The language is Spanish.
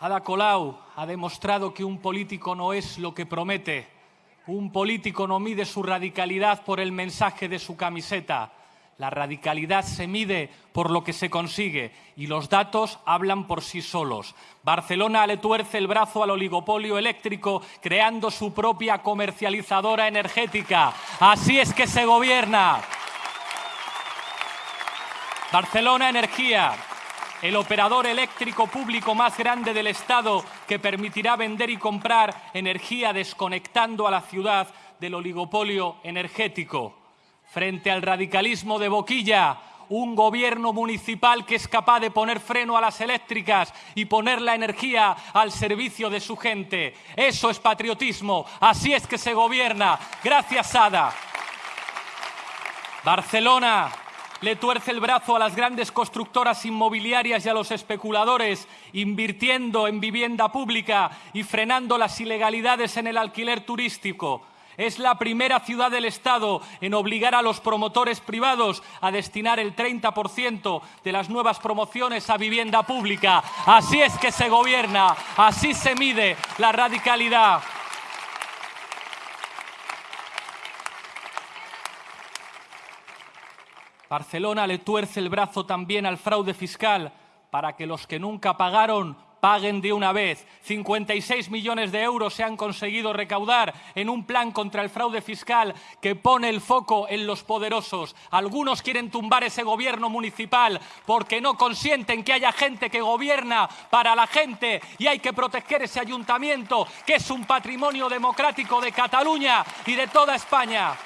Ada Colau ha demostrado que un político no es lo que promete. Un político no mide su radicalidad por el mensaje de su camiseta. La radicalidad se mide por lo que se consigue y los datos hablan por sí solos. Barcelona le tuerce el brazo al oligopolio eléctrico creando su propia comercializadora energética. Así es que se gobierna. Barcelona Energía, el operador eléctrico público más grande del Estado que permitirá vender y comprar energía desconectando a la ciudad del oligopolio energético. Frente al radicalismo de Boquilla, un gobierno municipal que es capaz de poner freno a las eléctricas y poner la energía al servicio de su gente. Eso es patriotismo, así es que se gobierna. Gracias, Ada. Barcelona, le tuerce el brazo a las grandes constructoras inmobiliarias y a los especuladores, invirtiendo en vivienda pública y frenando las ilegalidades en el alquiler turístico. Es la primera ciudad del Estado en obligar a los promotores privados a destinar el 30% de las nuevas promociones a vivienda pública. Así es que se gobierna, así se mide la radicalidad. Barcelona le tuerce el brazo también al fraude fiscal para que los que nunca pagaron paguen de una vez. 56 millones de euros se han conseguido recaudar en un plan contra el fraude fiscal que pone el foco en los poderosos. Algunos quieren tumbar ese gobierno municipal porque no consienten que haya gente que gobierna para la gente y hay que proteger ese ayuntamiento que es un patrimonio democrático de Cataluña y de toda España.